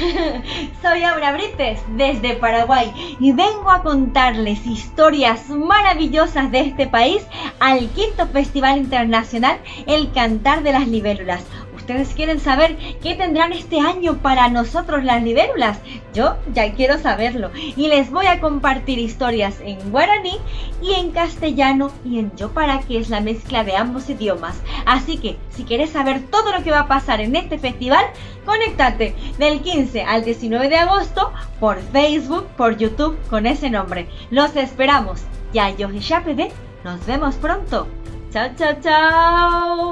soy Aura Brites desde Paraguay y vengo a contarles historias maravillosas de este país al quinto Festival Internacional El Cantar de las Libélulas. ¿Ustedes quieren saber qué tendrán este año para nosotros las libélulas? Yo ya quiero saberlo y les voy a compartir historias en guaraní y en castellano y en yo para que es la mezcla de ambos idiomas. Así que si quieres saber todo lo que va a pasar en este festival, conéctate del 15 al 19 de agosto por Facebook, por YouTube con ese nombre. Los esperamos. Ya yo nos vemos pronto. Chao, chao, chao.